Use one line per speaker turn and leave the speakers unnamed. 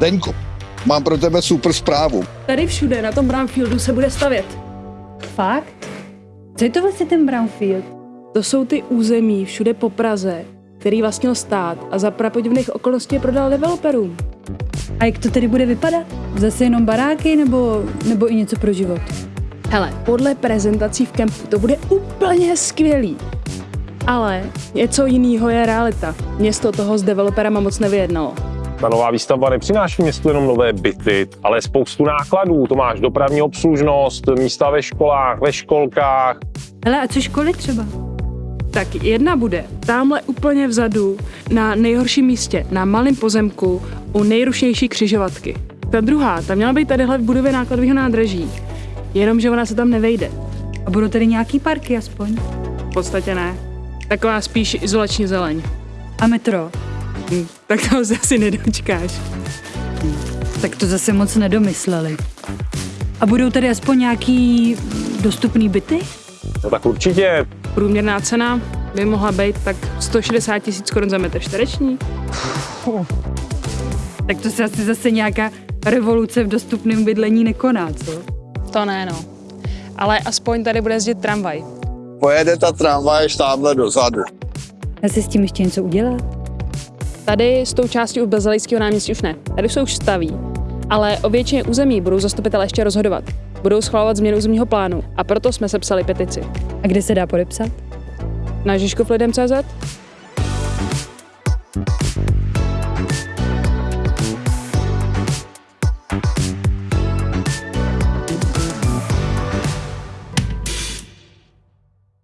Deňko, mám pro tebe super zprávu.
Tady všude na tom Brownfieldu se bude stavět.
Fakt? Co je to vlastně ten Brownfield?
To jsou ty území všude po Praze, který vlastnil stát a za prapodivných okolností je prodal developerům.
A jak to tedy bude vypadat? Zase jenom baráky nebo, nebo i něco pro život?
Hele, podle prezentací v kempu to bude úplně skvělý. Ale něco jiného je realita. Město toho s developerama moc nevyjednalo.
Ta nová výstavba nepřináší městu jenom nové byty, ale spoustu nákladů. To máš dopravní obslužnost, místa ve školách, ve školkách.
Hele, a co školy třeba?
Tak jedna bude tamhle úplně vzadu, na nejhorším místě, na malém pozemku, u nejrušnější křižovatky. Ta druhá, ta měla být tadyhle v budově nákladového nádraží. Jenomže ona se tam nevejde.
A budou tady nějaký parky aspoň?
V podstatě ne. Taková spíš izolační zeleň.
A metro?
Tak toho se asi nedočkáš.
Tak to zase moc nedomysleli. A budou tady aspoň nějaký dostupný byty?
No tak určitě.
Průměrná cena by mohla být tak 160 tisíc korun za metr čtvereční.
Tak to se asi zase nějaká revoluce v dostupném bydlení nekoná, co?
To ne, no. Ale aspoň tady bude jezdit tramvaj.
Pojede ta tramvaj tamhle dozadu.
Já si s tím ještě něco udělat?
Tady s tou částí u Bazilejského náměstí už ne. Tady se už staví. Ale o většině území budou zastupitelé ještě rozhodovat. Budou schvalovat změnu územního plánu a proto jsme sepsali petici.
A kde se dá podepsat?
Na žižkovlidem.cz